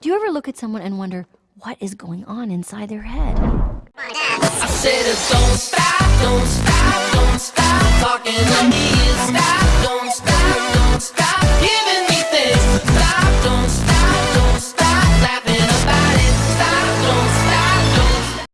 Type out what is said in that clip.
Do you ever look at someone and wonder what is going on inside their head? I said, don't stop, don't stop, don't stop talking to me.